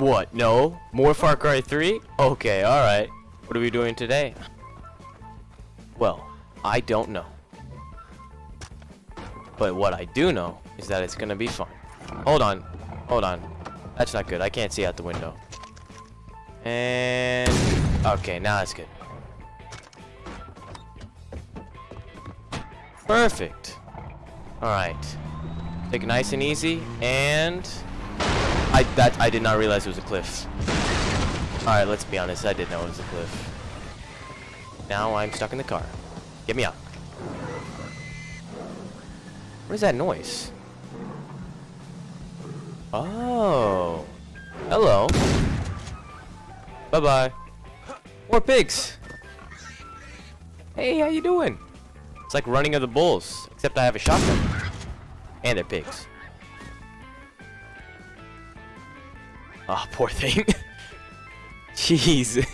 What? No? More Far Cry 3? Okay, alright. What are we doing today? Well, I don't know. But what I do know is that it's gonna be fun. Hold on. Hold on. That's not good. I can't see out the window. And... Okay, now that's good. Perfect. Alright. Take nice and easy, and... I that I did not realize it was a cliff. Alright, let's be honest, I didn't know it was a cliff. Now I'm stuck in the car. Get me out. What is that noise? Oh. Hello. Bye-bye. More pigs. Hey, how you doing? It's like running of the bulls, except I have a shotgun. And they're pigs. Oh, poor thing. Jeez.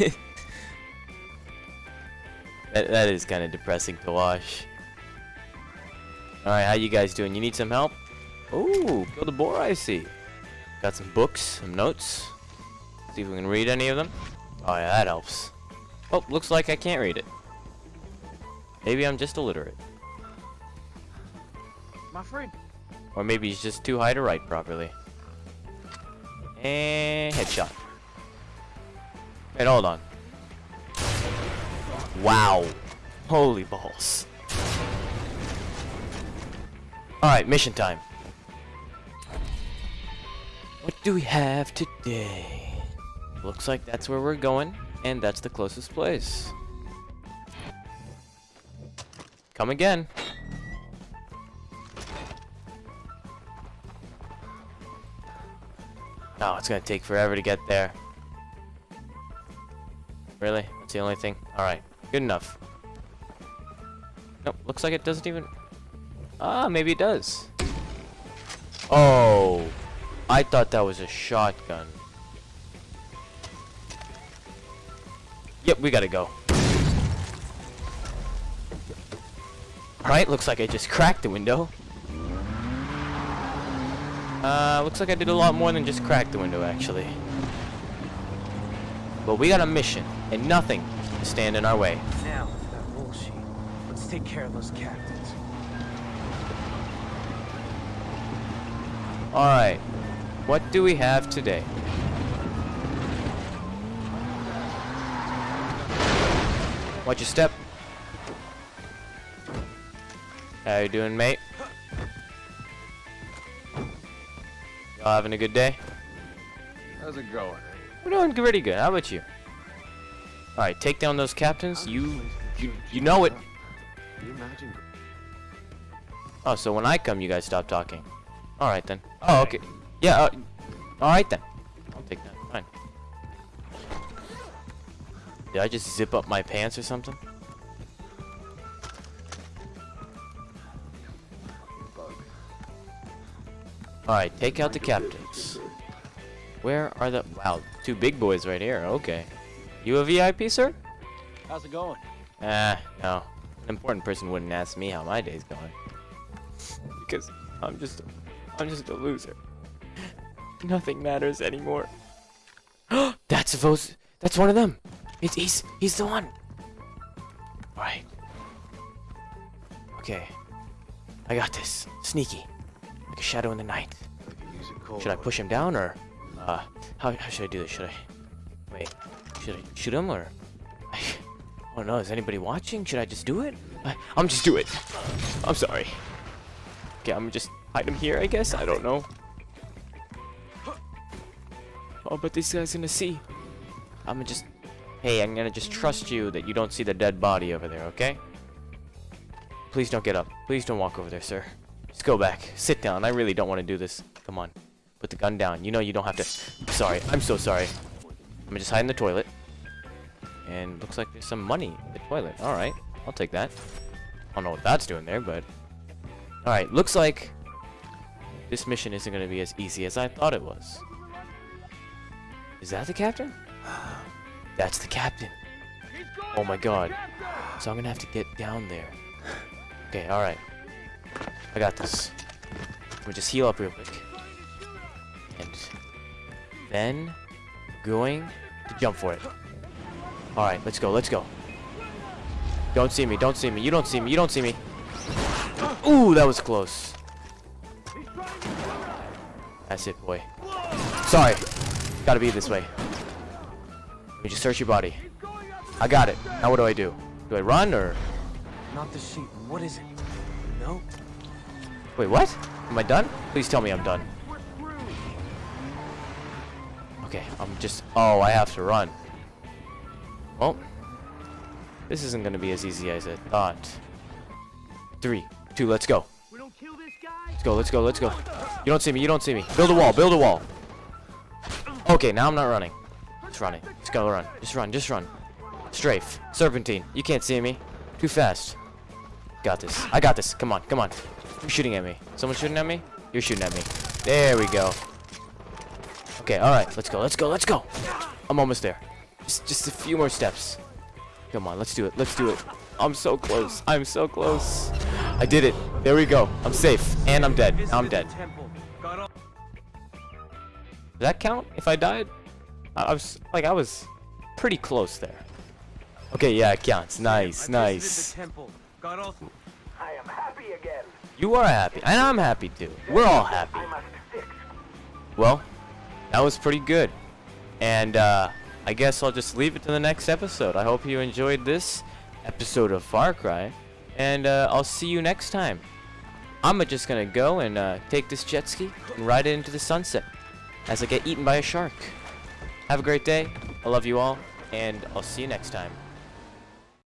that, that is kind of depressing to watch. Alright, how you guys doing? You need some help? Ooh, kill the boar I see. Got some books, some notes. See if we can read any of them. Oh yeah, that helps. Oh, looks like I can't read it. Maybe I'm just illiterate. My friend. Or maybe he's just too high to write properly. And headshot. Wait, hold on. Wow. Holy balls. Alright, mission time. What do we have today? Looks like that's where we're going, and that's the closest place. Come again. Oh, it's gonna take forever to get there. Really? That's the only thing? Alright. Good enough. Nope, looks like it doesn't even... Ah, maybe it does. Oh. I thought that was a shotgun. Yep, we gotta go. Alright, looks like I just cracked the window. Uh, looks like I did a lot more than just crack the window, actually. But we got a mission, and nothing to stand in our way. Now, that bullshit. Let's take care of those captains. Alright, what do we have today? Watch your step. How you doing, mate? Y'all having a good day? How's it going? We're doing pretty good. How about you? Alright, take down those captains. You, you, you know it. You imagine? Oh, so when I come, you guys stop talking. Alright then. Oh, okay. Yeah, uh, alright then. I'll take that. Fine. Did I just zip up my pants or something? Alright, take out the captains. Where are the... Wow, two big boys right here. Okay. You a VIP, sir? How's it going? Ah, no. An important person wouldn't ask me how my day's going. Because I'm just... I'm just a loser. Nothing matters anymore. that's those... That's one of them. It's, he's... He's the one. Alright. Okay. I got this. Sneaky. Like a shadow in the night. I could use a cold Should I push him down or uh how, how should I do this? Should I wait? Should I shoot him or I don't know. Is anybody watching? Should I just do it? I, I'm just do it. I'm sorry. Okay, I'm just hide him here. I guess I don't know. Oh, but this guy's gonna see. I'm gonna just. Hey, I'm gonna just trust you that you don't see the dead body over there. Okay? Please don't get up. Please don't walk over there, sir. Just go back. Sit down. I really don't want to do this. Come on. Put the gun down. You know you don't have to... Sorry. I'm so sorry. I'm gonna just hide in the toilet. And looks like there's some money in the toilet. Alright. I'll take that. I don't know what that's doing there, but... Alright. Looks like... This mission isn't gonna be as easy as I thought it was. Is that the captain? That's the captain. Oh my god. So I'm gonna have to get down there. Okay, alright. I got this. Me just heal up real quick. And then going to jump for it. Alright, let's go, let's go. Don't see me, don't see me, you don't see me, you don't see me. Ooh, that was close. That's it, boy. Sorry. Gotta be this way. Let me just search your body. I got it. Now what do I do? Do I run or... Not the sheep. What is it? No? Wait, what? Am I done? Please tell me I'm done. Okay, I'm just... Oh, I have to run. Well, this isn't going to be as easy as I thought. Three, two, let's go. We don't kill this guy? Let's go, let's go, let's go. You don't see me, you don't see me. Build a wall, build a wall. Okay, now I'm not running. Just running. Just go run. Just run, just run. Strafe. Serpentine. You can't see me. Too fast. Got this. I got this. Come on, come on. Who's shooting at me? Someone shooting at me? You're shooting at me. There we go. Okay, alright. Let's go, let's go, let's go. I'm almost there. Just, just a few more steps. Come on, let's do it. Let's do it. I'm so close. I'm so close. I did it. There we go. I'm safe. And I'm dead. Now I'm dead. Visited the temple. Got all Does that count if I died? I, I was like I was pretty close there. Okay, yeah, it counts. Nice, nice. temple. I am happy again. You are happy, and I'm happy too. We're all happy. I must fix. Well, that was pretty good. And uh, I guess I'll just leave it to the next episode. I hope you enjoyed this episode of Far Cry, and uh, I'll see you next time. I'm just gonna go and uh, take this jet ski and ride it into the sunset as I get eaten by a shark. Have a great day. I love you all, and I'll see you next time.